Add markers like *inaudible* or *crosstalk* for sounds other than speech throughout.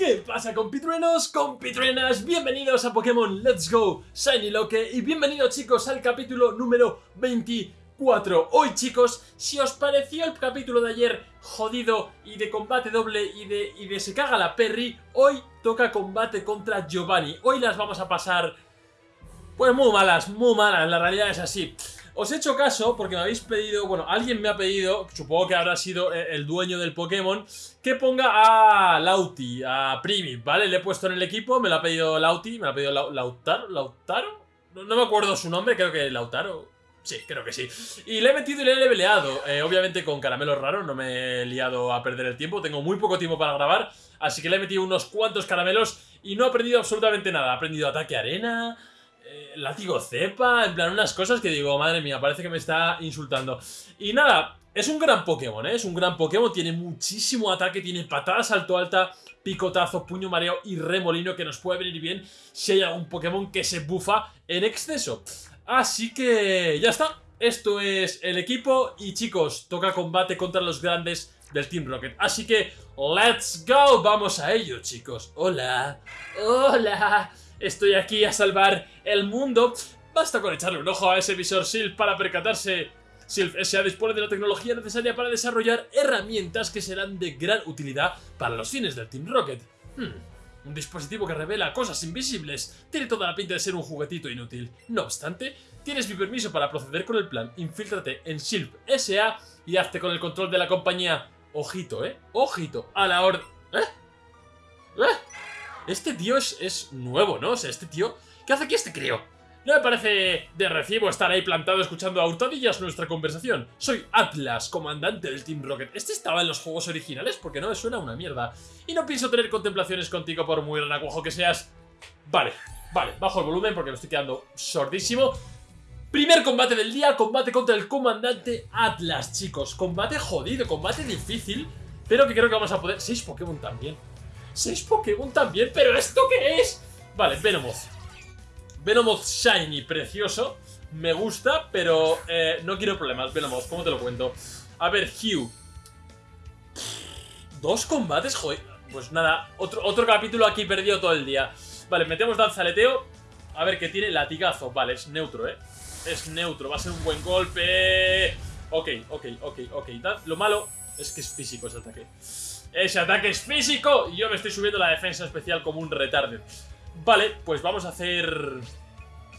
¿Qué pasa compitruenos, compitruenas? Bienvenidos a Pokémon Let's Go Shiny Loque y bienvenidos chicos al capítulo número 24 Hoy chicos, si os pareció el capítulo de ayer jodido y de combate doble y de, y de se caga la Perry Hoy toca combate contra Giovanni. Hoy las vamos a pasar pues muy malas, muy malas, la realidad es así os he hecho caso porque me habéis pedido, bueno, alguien me ha pedido, supongo que habrá sido eh, el dueño del Pokémon, que ponga a Lauti, a Primi, ¿vale? Le he puesto en el equipo, me lo ha pedido Lauti, me lo ha pedido Lautaro, ¿Lautaro? No, me acuerdo su nombre, creo que Lautaro. Sí, creo que sí. Y le he metido y le he leveleado. Eh, obviamente con caramelos raros, no me he liado a perder el tiempo. Tengo muy poco tiempo para grabar. Así que le he metido unos cuantos caramelos y no he aprendido absolutamente nada. He aprendido ataque arena, eh, látigo cepa, en plan unas cosas que digo, madre mía, parece que me está insultando. Y nada, es un gran Pokémon, ¿eh? es un gran Pokémon, tiene muchísimo ataque, tiene patada salto alta, picotazo, puño mareo y remolino que nos puede venir bien si hay algún Pokémon que se bufa en exceso. Así que ya está, esto es el equipo y chicos, toca combate contra los grandes del Team Rocket. Así que, let's go, vamos a ello chicos. Hola, hola. Estoy aquí a salvar el mundo. Basta con echarle un ojo a ese visor SILF para percatarse SILF S.A. dispone de la tecnología necesaria para desarrollar herramientas que serán de gran utilidad para los fines del Team Rocket. Hmm, un dispositivo que revela cosas invisibles. Tiene toda la pinta de ser un juguetito inútil. No obstante, tienes mi permiso para proceder con el plan. Infíltrate en SILF S.A. y hazte con el control de la compañía. Ojito, ¿eh? Ojito. A la orden... ¿Eh? ¿Eh? Este tío es, nuevo, ¿no? O sea, este tío... ¿Qué hace aquí este crío? No me parece de recibo estar ahí plantado escuchando a hurtadillas nuestra conversación. Soy Atlas, comandante del Team Rocket. ¿Este estaba en los juegos originales? Porque no me suena una mierda. Y no pienso tener contemplaciones contigo por muy renacuajo que seas. Vale, vale, bajo el volumen porque me estoy quedando sordísimo. Primer combate del día, combate contra el comandante Atlas, chicos. Combate jodido, combate difícil, pero que creo que vamos a poder... Seis Pokémon también. 6 Pokémon también, ¿pero esto qué es? Vale, Venomoth. Venomoth Shiny, precioso. Me gusta, pero eh, no quiero problemas, Venomoth, ¿cómo te lo cuento? A ver, Hugh. Dos combates, joder. Pues nada, otro, otro capítulo aquí perdido todo el día. Vale, metemos danzaleteo. A ver, que tiene latigazo. Vale, es neutro, ¿eh? Es neutro, va a ser un buen golpe. Ok, ok, ok, ok. Lo malo es que es físico ese ataque. Ese ataque es físico y yo me estoy subiendo la defensa especial como un retarde. Vale, pues vamos a hacer...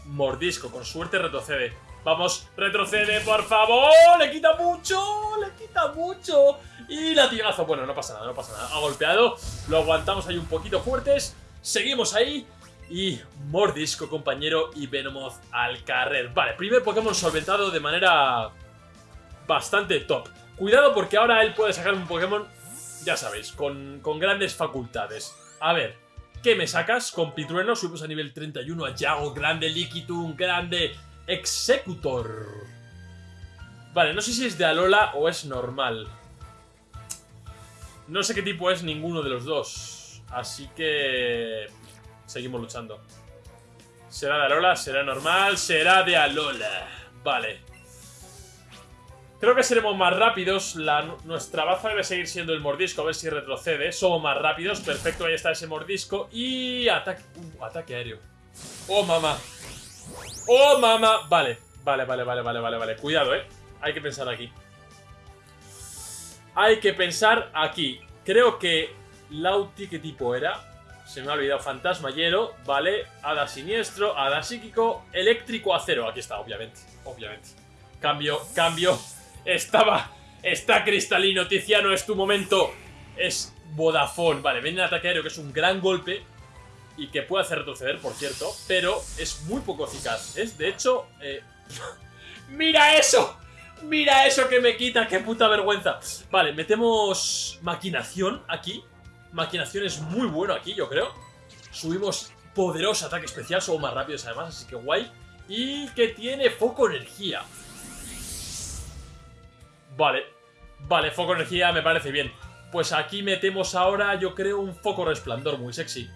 Mordisco, con suerte retrocede. Vamos, retrocede, por favor. Le quita mucho, le quita mucho. Y latigazo. Bueno, no pasa nada, no pasa nada. Ha golpeado, lo aguantamos ahí un poquito fuertes. Seguimos ahí. Y Mordisco, compañero, y Venomoth al carrer. Vale, primer Pokémon solventado de manera bastante top. Cuidado porque ahora él puede sacar un Pokémon ya sabéis, con, grandes facultades. A ver, ¿qué me sacas? Con Pitrueno subimos a nivel 31 a Yago, grande Liquitum, grande Executor. Vale, no sé si es de Alola o es normal. No sé qué tipo es ninguno de los dos. Así que... Seguimos luchando. ¿Será de Alola? ¿Será normal? ¿Será de Alola? Vale. Creo que seremos más rápidos. nuestra baza debe seguir siendo el mordisco. A ver si retrocede. Somos más rápidos. Perfecto, ahí está ese mordisco. Y ataque... Uh, ataque aéreo. ¡Oh, mamá! ¡Oh, mamá! Vale, vale, vale, vale, vale, vale, vale. Cuidado, ¿eh? Hay que pensar aquí. Hay que pensar aquí. Creo que Lauti, ¿qué tipo era? Se me ha olvidado. Fantasma hielo, vale. Hada siniestro, hada psíquico, eléctrico acero. Aquí está, obviamente. Obviamente. Cambio, cambio. Estaba... Está cristalino, Tiziano, es tu momento. Es Vodafone. Vale, viene el ataque aéreo, que es un gran golpe. Y que puede hacer retroceder, por cierto. Pero es muy poco eficaz. Es, de hecho... Eh... *laughs* ¡Mira eso! ¡Mira eso que me quita! ¡Qué puta vergüenza! Vale, metemos maquinación aquí. Maquinación es muy bueno aquí, yo creo. Subimos poderoso ataque especial, somos más rápidos además, así que guay. Y que tiene foco energía. Vale, vale, foco energía me parece bien. Pues aquí metemos ahora, yo creo, un foco resplandor muy sexy.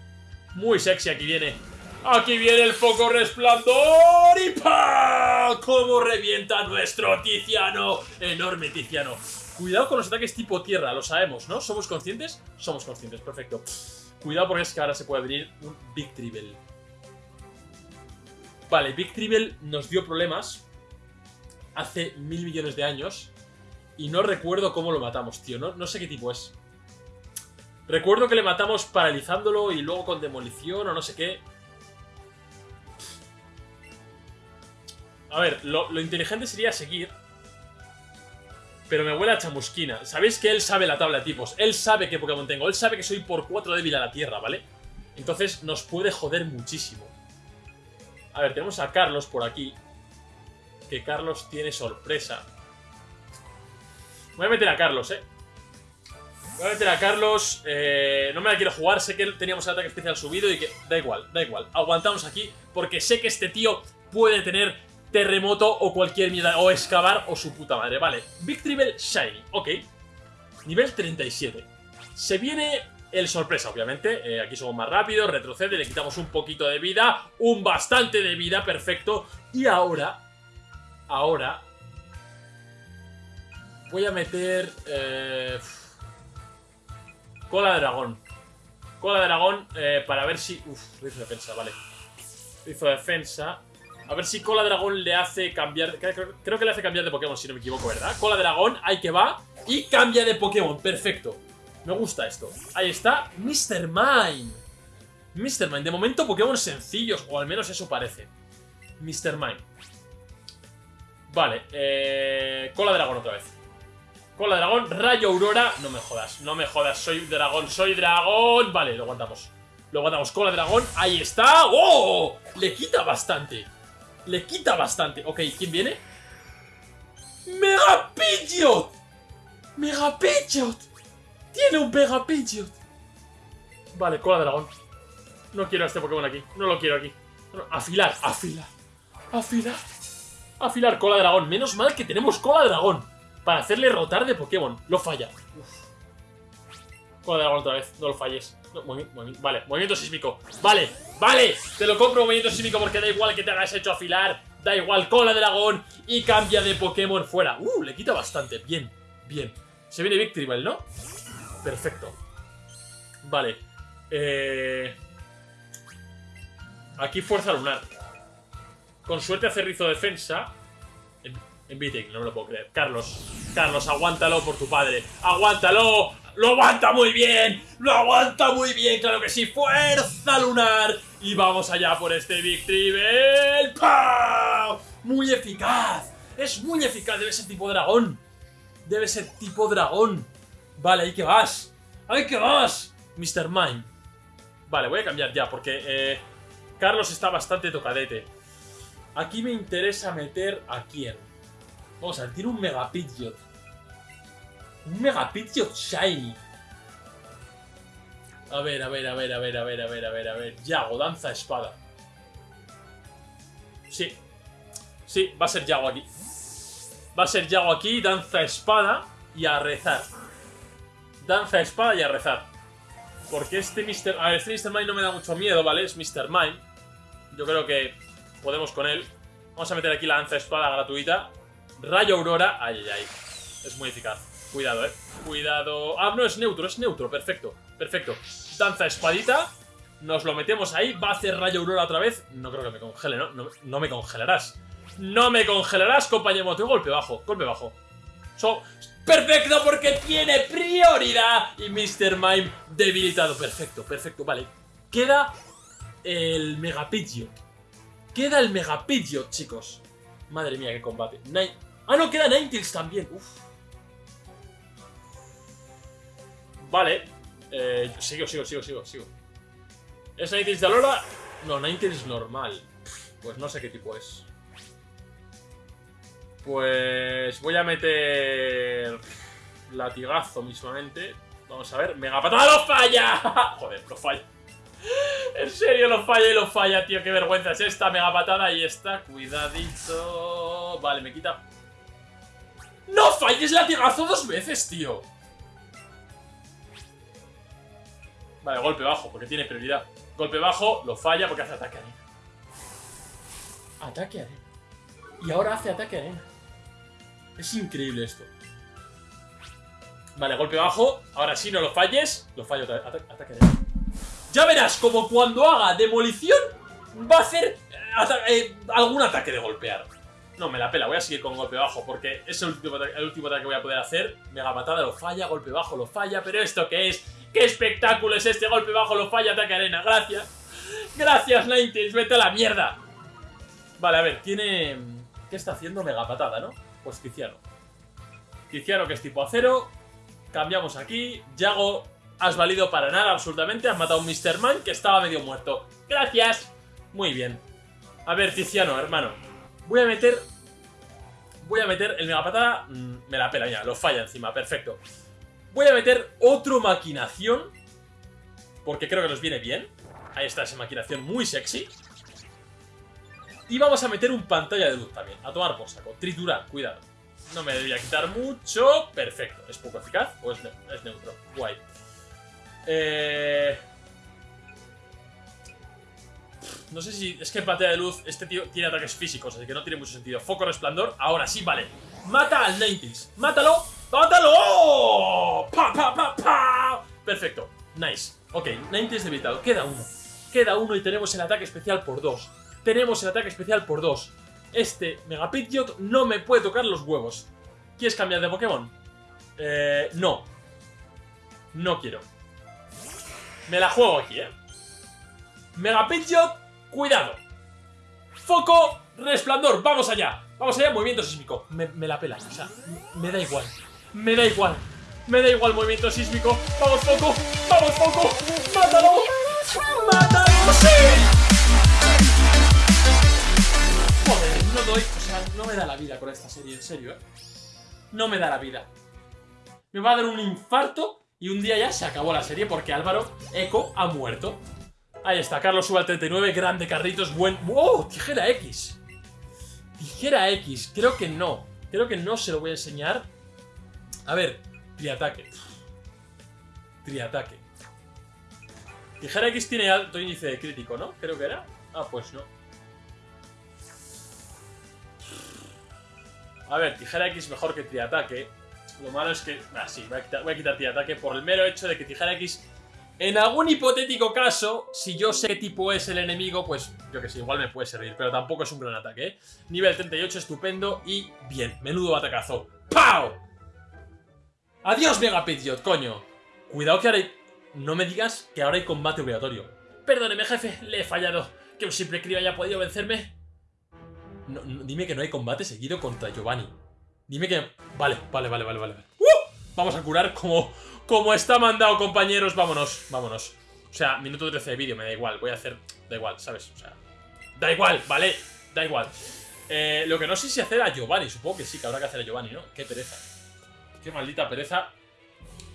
Muy sexy aquí viene. Aquí viene el foco resplandor y ¡pam! ¡Cómo revienta nuestro Tiziano! Enorme Tiziano. Cuidado con los ataques tipo tierra, lo sabemos, ¿no? ¿Somos conscientes? Somos conscientes, perfecto. Cuidado porque es que ahora se puede abrir un Big Tribble. Vale, Big Tribble nos dio problemas hace mil millones de años y no recuerdo cómo lo matamos, tío. No, no sé qué tipo es. Recuerdo que le matamos paralizándolo y luego con demolición o no sé qué. A ver, lo, lo inteligente sería seguir pero me huele a chamusquina. Sabéis que él sabe la tabla de tipos. Él sabe qué Pokémon tengo. Él sabe que soy por 4 débil a la tierra, ¿vale? Entonces nos puede joder muchísimo. A ver, tenemos a Carlos por aquí. Que Carlos tiene sorpresa. Voy a meter a Carlos, ¿eh? Voy a meter a Carlos. Eh, no me la quiero jugar. Sé que teníamos el ataque especial subido y que... Da igual, da igual. Aguantamos aquí porque sé que este tío puede tener terremoto o cualquier mierda, o excavar o su puta madre, vale. Big Tribble Shiny, ok. Nivel 37. Se viene el sorpresa, obviamente. Eh, aquí somos más rápidos, retrocede, le quitamos un poquito de vida, un bastante de vida, perfecto. Y ahora, ahora, voy a meter... Eh, cola de dragón. Cola de dragón eh, para ver si... Uf, hizo defensa, vale. Hizo defensa. A ver si Cola Dragón le hace cambiar... Creo, que le hace cambiar de Pokémon, si no me equivoco, ¿verdad? Cola Dragón, ahí que va. Y cambia de Pokémon, perfecto. Me gusta esto. Ahí está, Mr. Mime. Mr. Mime, de momento Pokémon sencillos, o al menos eso parece. Mr. Mime. Vale, eh... Cola Dragón otra vez. Cola Dragón, Rayo Aurora. No me jodas, no me jodas, soy dragón, soy dragón. Vale, lo aguantamos. Lo aguantamos, Cola Dragón, ahí está. ¡Oh! Le quita bastante. Le quita bastante. Ok, ¿quién viene? ¡Mega Pidgeot! ¡Mega Pidgeot! ¡Tiene un Mega Pidgeot! Vale, cola dragón. No quiero a este Pokémon aquí. No lo quiero aquí. afilar, afilar. Afilar. Afilar cola dragón. Menos mal que tenemos cola dragón. Para hacerle rotar de Pokémon. Lo falla. Cola dragón otra vez. No lo falles. vale, movimiento sísmico. Vale, vale. Te lo compro movimiento sísmico porque da igual que te hagas hecho afilar. Da igual, cola de dragón. Y cambia de Pokémon fuera. Uh, le quita bastante. Bien, bien. Se viene Victreebel, ¿no? Perfecto. Vale. Eh... Aquí fuerza lunar. Con suerte hace rizo defensa. En, en no me lo puedo creer. Carlos, Carlos, aguántalo por tu padre. ¡Aguántalo! ¡Lo aguanta muy bien! ¡Lo aguanta muy bien! ¡Claro que sí! ¡Fuerza lunar! Y vamos allá por este Victreebel. ¡Pau! ¡Muy eficaz! ¡Es muy eficaz! Debe ser tipo dragón. Debe ser tipo dragón. Vale, ahí que vas. ¡Ahí que vas! Mr. Mime. Vale, voy a cambiar ya porque eh, Carlos está bastante tocadete. Aquí me interesa meter a quién. Vamos a ver, un Mega Pidgeot. Un Megapidgeot Shiny. A ver, a ver, a ver, a ver, a ver, a ver, a ver, a ver. Yago, danza espada. Sí. Sí, va a ser Yago aquí. Va a ser Yago aquí, danza espada y a rezar. Danza espada y a rezar. Porque este Mr. A ver, este Mr. Mime no me da mucho miedo, ¿vale? Es Mr. Mime. Yo creo que podemos con él. Vamos a meter aquí la danza espada gratuita. Rayo Aurora. Ay, ay, ay. Es muy eficaz. Cuidado, eh. Cuidado. Ah, no, es neutro, es neutro. Perfecto, perfecto. Danza espadita. Nos lo metemos ahí. Va a hacer rayo aurora otra vez. No creo que me congele, ¿no? No, me congelarás. No me congelarás, compañero. Tengo golpe bajo, golpe bajo. Perfecto porque tiene prioridad. Y Mr. Mime debilitado. Perfecto, perfecto. Vale. Queda el Megapidgeot. Queda el Megapidgeot, chicos. Madre mía, qué combate. Ah, no, queda Ninetales también. Uf. Vale. Eh, sigo, sigo, sigo, sigo, sigo. ¿Es Ninetales de Alora? No, Ninetales normal. Pues no sé qué tipo es. Pues voy a meter latigazo mismamente. Vamos a ver. ¡Mega patada! ¡Lo falla! *laughs* Joder, lo falla. En serio, lo falla y lo falla, tío. Qué vergüenza es esta mega patada y esta. Cuidadito. Vale, me quita... ¡No falles latigazo dos veces, tío! Vale, golpe bajo, porque tiene prioridad. Golpe bajo, lo falla porque hace ataque arena. Ataque arena. Y ahora hace ataque arena. Es increíble esto. Vale, golpe bajo. Ahora sí, no lo falles. Lo fallo otra vez. ataque arena. Ya verás como cuando haga demolición va a hacer eh, algún ataque de golpear. No, me la pela, voy a seguir con golpe bajo porque es el último, ataque que voy a poder hacer. Mega patada lo falla, golpe bajo lo falla, pero ¿esto qué es? ¿Qué espectáculo es este? Golpe bajo lo falla, ataque arena, gracias. Gracias, Ninetales, vete a la mierda. Vale, a ver, tiene... ¿Qué está haciendo? Mega patada, ¿no? Pues Tiziano. Tiziano que es tipo acero. Cambiamos aquí. Yago, has valido para nada absolutamente. Has matado a un Mr. Man que estaba medio muerto. Gracias. Muy bien. A ver, Tiziano, hermano. Voy a meter... Voy a meter el mega patada... Mm, me la pela ya, lo falla encima, perfecto. Voy a meter otro maquinación. Porque creo que nos viene bien. Ahí está esa maquinación muy sexy. Y vamos a meter un pantalla de luz también. A tomar por saco. Triturar, cuidado. No me debería quitar mucho. Perfecto. ¿Es poco eficaz o es, es neutro? Guay. Eh... No sé si... Es que pantalla de luz este tío tiene ataques físicos, así que no tiene mucho sentido. Foco resplandor. Ahora sí, vale. Mata al 90 ¡Mátalo! ¡Mátalo! Perfecto. Nice. Ok, 90 debilitado. Queda uno. Queda uno y tenemos el ataque especial por dos tenemos el ataque especial por 2. Este Mega Pidgeot no me puede tocar los huevos. ¿Quieres cambiar de Pokémon? Eh, no. No quiero. Me la juego aquí, ¿eh? Mega Pidgeot, cuidado. Foco, resplandor, vamos allá. Vamos allá, movimiento sísmico. Me, la pela, o sea, me da igual. Me da igual. Me da igual movimiento sísmico. Vamos, Foco. Vamos, Foco. Mátalo. Mátalo. ¡Sí! no doy, o sea, no me da la vida con esta serie, en serio, ¿eh? No me da la vida. Me va a dar un infarto y un día ya se acabó la serie porque Álvaro Eco ha muerto. Ahí está, Carlos sube al 39, grande Carritos, buen... ¡Oh! Tijera X. Tijera X, creo que no. Creo que no se lo voy a enseñar. A ver, triataque. Triataque. Tijera X tiene alto índice de crítico, ¿no? Creo que era. Ah, pues no. A ver, tijera X mejor que triataque. Lo malo es que... Ah, sí, voy a quitar triataque por el mero hecho de que tijera X... En algún hipotético caso, si yo sé qué tipo es el enemigo, pues yo que sé, igual me puede servir, pero tampoco es un gran ataque, ¿eh? Nivel 38, estupendo y bien, menudo atacazo. ¡Pau! ¡Adiós, Mega Pidgeot, coño! Cuidado que ahora hay... No me digas que ahora hay combate obligatorio. Perdóneme, jefe, le he fallado. Que un simple crío haya podido vencerme dime que no hay combate seguido contra Giovanni. Dime que... Vale, vale, vale, vale, vale. Vamos a curar como, como está mandado, compañeros. Vámonos, vámonos. O sea, minuto 13 de vídeo, me da igual. Voy a hacer... Da igual, ¿sabes? O sea... Da igual, ¿vale? Da igual. Eh, lo que no sé si hacer a Giovanni. Supongo que sí, que habrá que hacer a Giovanni, ¿no? Qué pereza. Qué maldita pereza.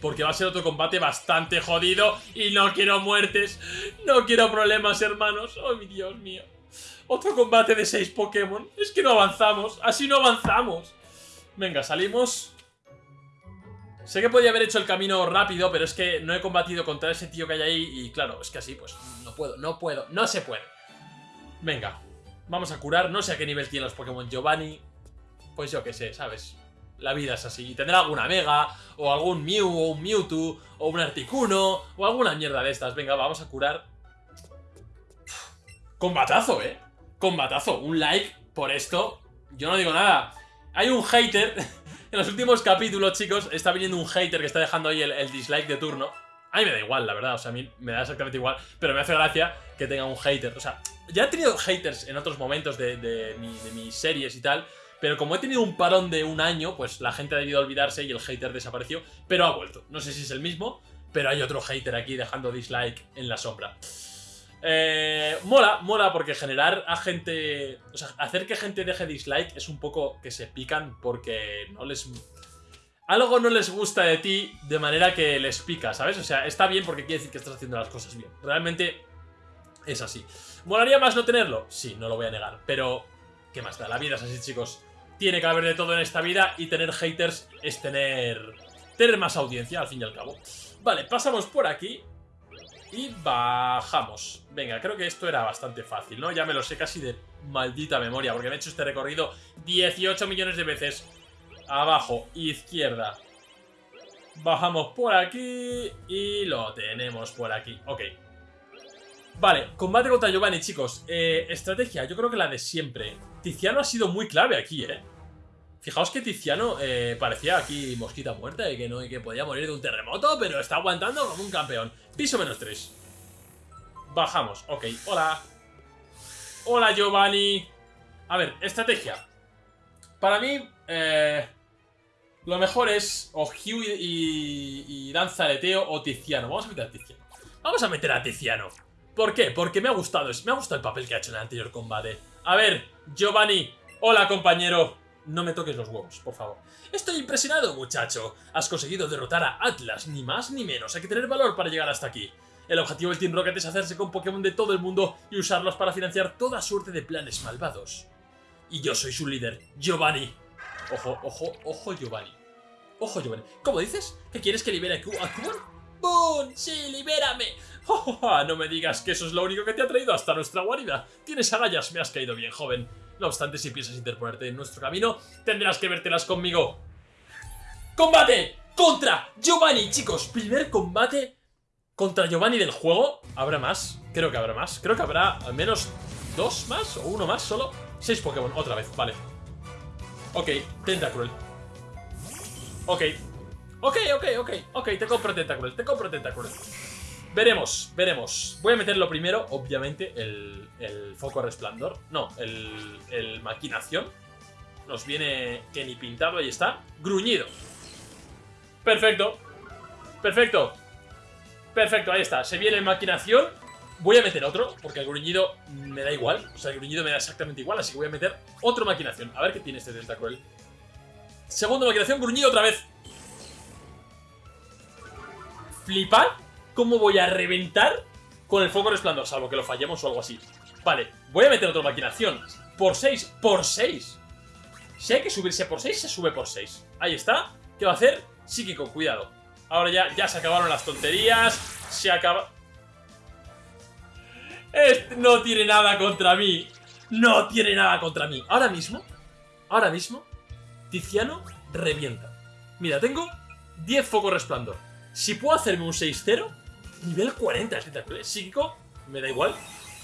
Porque va a ser otro combate bastante jodido y no quiero muertes. No quiero problemas, hermanos. Oh, mi Dios mío. Otro combate de 6 Pokémon. Es que no avanzamos. Así no avanzamos. Venga, salimos. Sé que podía haber hecho el camino rápido, pero es que no he combatido contra ese tío que hay ahí y claro, es que así pues no puedo, no puedo, no se puede. Venga, vamos a curar, no sé a qué nivel tienen los Pokémon Giovanni, pues yo qué sé, ¿sabes? La vida es así, y tendrá alguna Mega, o algún Mew, o un Mewtwo, o un Articuno, o alguna mierda de estas. Venga, vamos a curar. Combatazo, ¿eh? combatazo. Un like por esto. Yo no digo nada. Hay un hater. En los últimos capítulos, chicos, está viniendo un hater que está dejando ahí el, dislike de turno. A mí me da igual, la verdad. O sea, a mí me da exactamente igual. Pero me hace gracia que tenga un hater. O sea, ya he tenido haters en otros momentos de, mis series y tal. Pero como he tenido un parón de un año, pues la gente ha debido olvidarse y el hater desapareció. Pero ha vuelto. No sé si es el mismo, pero hay otro hater aquí dejando dislike en la sombra. Eh, mola, mola porque generar a gente... O sea, hacer que gente deje dislike es un poco que se pican porque no les... Algo no les gusta de ti de manera que les pica, ¿sabes? O sea, está bien porque quiere decir que estás haciendo las cosas bien. Realmente es así. ¿Molaría más no tenerlo? Sí, no lo voy a negar. Pero, ¿qué más da? La vida es así, chicos. Tiene que haber de todo en esta vida y tener haters es tener... Tener más audiencia, al fin y al cabo. Vale, pasamos por aquí. Y bajamos. Venga, creo que esto era bastante fácil, ¿no? Ya me lo sé casi de maldita memoria, porque me he hecho este recorrido 18 millones de veces. Abajo, izquierda. Bajamos por aquí y lo tenemos por aquí. Ok. Vale, combate contra Giovanni, chicos. Eh, estrategia, yo creo que la de siempre. Tiziano ha sido muy clave aquí, ¿eh? Fijaos que Tiziano eh, parecía aquí mosquita muerta y que, no, y que podía morir de un terremoto, pero está aguantando como un campeón. Piso menos 3. Bajamos, ok. Hola. Hola, Giovanni. A ver, estrategia. Para mí, eh, lo mejor es o Hugh y, y, Danza Teo o Tiziano. Vamos a meter a Tiziano. Vamos a meter a Tiziano. ¿Por qué? Porque me ha gustado, me ha gustado el papel que ha hecho en el anterior combate. A ver, Giovanni. Hola, compañero. No me toques los huevos, por favor. Estoy impresionado, muchacho. Has conseguido derrotar a Atlas, ni más ni menos. Hay que tener valor para llegar hasta aquí. El objetivo del Team Rocket es hacerse con Pokémon de todo el mundo y usarlos para financiar toda suerte de planes malvados. Y yo soy su líder, Giovanni. Ojo, ojo, ojo, Giovanni. Ojo, Giovanni. ¿Cómo dices? ¿Que quieres que libere a Kuban? ¡Bum! ¡Sí, libérame! *laughs* Oh, no me digas que eso es lo único que te ha traído hasta nuestra guarida. Tienes agallas, me has caído bien, joven. No obstante, si piensas interponerte en nuestro camino, tendrás que vértelas conmigo. ¡Combate! ¡Contra Giovanni! Chicos, primer combate contra Giovanni del juego. ¿Habrá más? Creo que habrá más. Creo que habrá al menos dos más o uno más solo. Seis Pokémon, otra vez, vale. Ok, Tentacruel. Ok. Ok, ok, ok. Ok, te compro Tentacruel, te compro Tentacruel. Veremos, veremos. Voy a meterlo primero, obviamente, el, foco resplandor. No, el, el maquinación. Nos viene que ni pintado, ahí está. Gruñido. Perfecto. Perfecto. Perfecto, ahí está. Se viene maquinación. Voy a meter otro, porque el gruñido me da igual. O sea, el gruñido me da exactamente igual, así que voy a meter otro maquinación. A ver qué tiene este Tentacruel. Segundo maquinación, gruñido otra vez. Flipar cómo voy a reventar con el foco resplandor, salvo que lo fallemos o algo así. Vale, voy a meter otra maquinación. Por 6, por 6. Si hay que subirse por 6, se sube por 6. Ahí está. ¿Qué va a hacer? Psíquico, cuidado. Ahora ya, ya se acabaron las tonterías. Se acaba... No tiene nada contra mí. No tiene nada contra mí. Ahora mismo, ahora mismo, Tiziano revienta. Mira, tengo 10 focos resplandor. Si puedo hacerme un 6-0, Nivel 40, es psíquico, me da igual.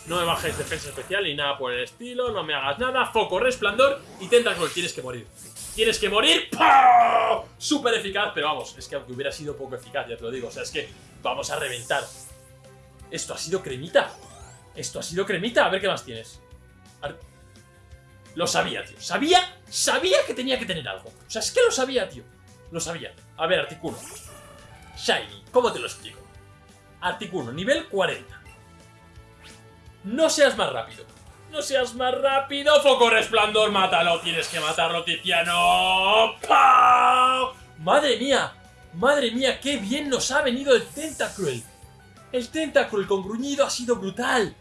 No me bajes defensa especial ni nada por el estilo, no me hagas nada. Foco, resplandor y Tentacruel, tienes que morir. Tienes que morir. ¡Pah! Súper eficaz, pero vamos, es que aunque hubiera sido poco eficaz, ya te lo digo. O sea, es que vamos a reventar. Esto ha sido cremita. Esto ha sido cremita. A ver qué más tienes. Lo sabía, tío. Sabía, sabía que tenía que tener algo. O sea, es que lo sabía, tío. Lo sabía. A ver, Articuno. Shiny, ¿cómo te lo explico? Articuno, nivel 40. No seas más rápido. No seas más rápido. Foco resplandor, mátalo. Tienes que matarlo, Tiziano. ¡Pau! Madre mía. Madre mía, qué bien nos ha venido el Tentacruel. El Tentacruel con gruñido ha sido brutal.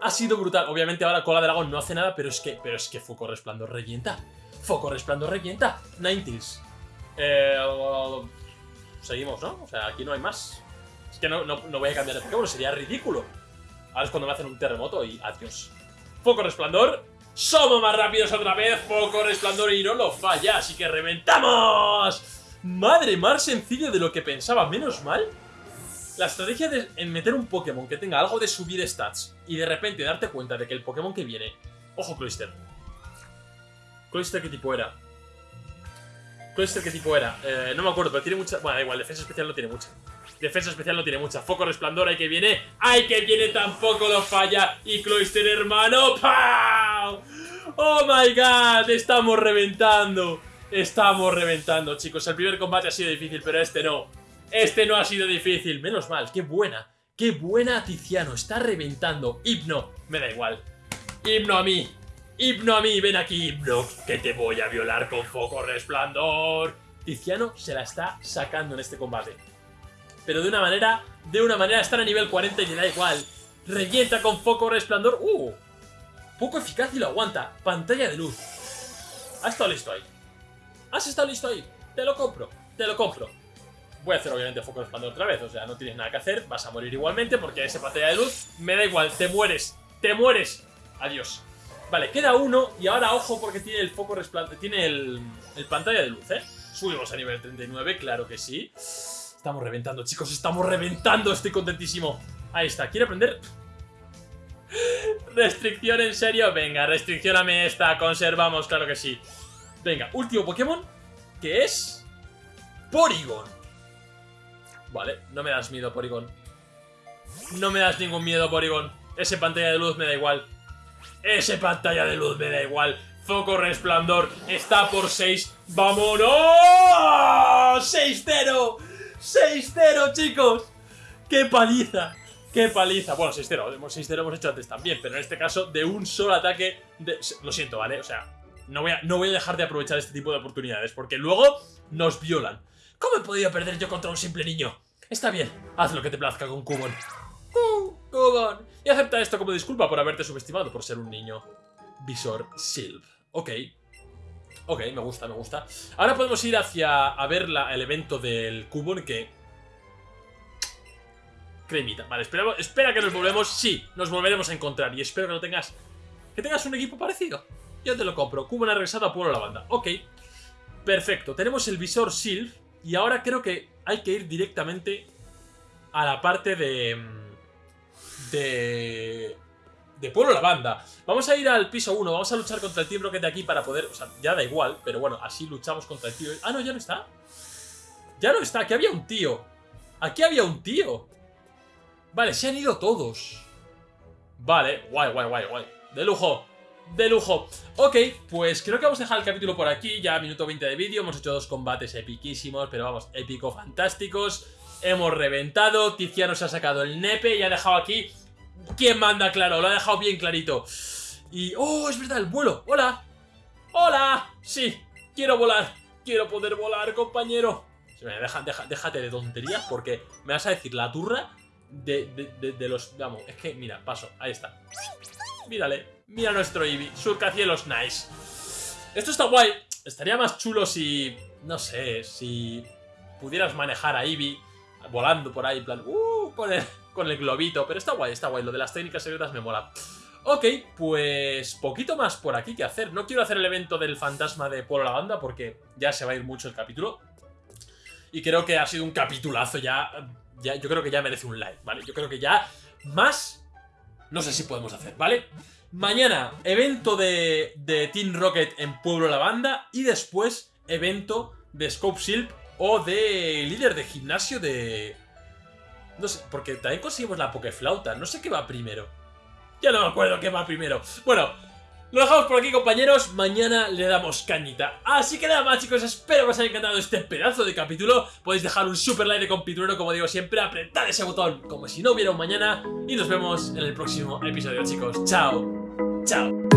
Ha sido brutal. Obviamente ahora Cola de Dragón no hace nada, pero es que, pero es que Foco Resplandor revienta. Foco Resplandor revienta. 90s. Eh, seguimos, ¿no? O sea, aquí no hay más que no, no, voy a cambiar de Pokémon, sería ridículo. Ahora es cuando me hacen un terremoto y adiós. Foco resplandor. Somos más rápidos otra vez. Foco resplandor y no lo falla. Así que reventamos. Madre, más sencillo de lo que pensaba. Menos mal. La estrategia de en meter un Pokémon que tenga algo de subir stats y de repente darte cuenta de que el Pokémon que viene... Ojo, Cloyster. ¿Cloyster qué tipo era? ¿Cloyster qué tipo era? Eh, no me acuerdo, pero tiene mucha... Bueno, da igual, defensa especial no tiene mucha. Defensa especial no tiene mucha. Foco resplandor, ahí que viene. ¡Ay que viene! Tampoco lo falla. Y Cloyster, hermano. ¡Pau! ¡Oh, my God! Estamos reventando. Estamos reventando, chicos. El primer combate ha sido difícil, pero este no. Este no ha sido difícil. Menos mal. ¡Qué buena! ¡Qué buena Tiziano! Está reventando. Hipno. Me da igual. Hipno a mí. Hipno a mí. Ven aquí, Hipno. Que te voy a violar con foco resplandor. Tiziano se la está sacando en este combate pero de una manera, de una manera estar a nivel 40 y le da igual. Revienta con foco resplandor. ¡Uh! Poco eficaz y lo aguanta. Pantalla de luz. ¿Has estado listo ahí? ¿Has estado listo ahí? Te lo compro, te lo compro. Voy a hacer obviamente foco resplandor otra vez, o sea, no tienes nada que hacer, vas a morir igualmente porque ese pantalla de luz me da igual, te mueres, te mueres. Adiós. Vale, queda uno y ahora ojo porque tiene el foco tiene el, el pantalla de luz, ¿eh? Subimos a nivel 39, claro que sí. Estamos reventando, chicos, estamos reventando. Estoy contentísimo. Ahí está. ¿Quiere aprender? ¿Restricción en serio? Venga, restriccioname esta, conservamos, claro que sí. Venga, último Pokémon, que es... Porygon. Vale, no me das miedo, Porygon. No me das ningún miedo, Porygon. Ese pantalla de luz me da igual. Ese pantalla de luz me da igual. Foco resplandor está por 6. ¡Vámonos! 6-0. 6-0, chicos. ¡Qué paliza! ¡Qué paliza! Bueno, 6-0. 6-0 hemos hecho antes también, pero en este caso de un solo ataque... Lo siento, ¿vale? O sea, no voy, a, no voy a dejar de aprovechar este tipo de oportunidades, porque luego nos violan. ¿Cómo he podido perder yo contra un simple niño? Está bien, haz lo que te plazca con Cubon. Cubon. Acepta esto como disculpa por haberte subestimado por ser un niño. Visor Silv. Ok. Ok, me gusta, me gusta. Ahora podemos ir hacia a ver el evento del Cubon que cremita. Vale, espera, espera que nos volvemos. Sí, nos volveremos a encontrar. Y espero que no tengas... Que tengas un equipo parecido. Yo te lo compro. Cubo ha regresado a Pueblo la Banda. Ok. Perfecto. Tenemos el visor Silv. Y ahora creo que hay que ir directamente a la parte de... De... De Pueblo la Banda. Vamos a ir al piso 1. Vamos a luchar contra el Team Rocket de aquí para poder... O sea, ya da igual. Pero bueno, así luchamos contra el tío. Ah, no, ya no está. Ya no está. Aquí había un tío. Aquí había un tío. Vale, se han ido todos. Vale, guay, guay, guay, guay. De lujo, de lujo. Ok, pues creo que vamos a dejar el capítulo por aquí. Ya minuto 20 de vídeo. Hemos hecho dos combates epiquísimos, pero vamos, épico, fantásticos. Hemos reventado. Tiziano se ha sacado el nepe y ha dejado aquí... ¿Quién manda? Claro, lo ha dejado bien clarito. Y... ¡Oh, es verdad! ¡El vuelo! ¡Hola! ¡Hola! Sí, quiero volar. Quiero poder volar, compañero. Deja, deja, déjate de tonterías porque me vas a decir la turra de, de, los... Vamos, es que, mira, paso, ahí está. Mírale, mira nuestro Eevee, surcacielos nice. Esto está guay, estaría más chulo si... No sé, si pudieras manejar a Eevee volando por ahí, en plan... Uh, con el, con el globito, pero está guay, está guay, lo de las técnicas secretas me mola. Ok, pues poquito más por aquí que hacer. No quiero hacer el evento del fantasma de Polo la Banda porque ya se va a ir mucho el capítulo. Y creo que ha sido un capitulazo ya yo creo que ya merece un like, ¿vale? Yo creo que ya más no sé si podemos hacer, ¿vale? Mañana, evento de, de Team Rocket en Pueblo La Banda y después evento de Scope Silp o de líder de gimnasio de... No sé, porque también conseguimos la Pokeflauta, no sé qué va primero. Ya no me acuerdo qué va primero. Bueno, lo dejamos por aquí, compañeros. Mañana le damos cañita. Así que nada más, chicos. Espero que os haya encantado este pedazo de capítulo. Podéis dejar un super like de compitulero, como digo siempre. Apretad ese botón como si no hubiera un mañana. Y nos vemos en el próximo episodio, chicos. Chao. Chao.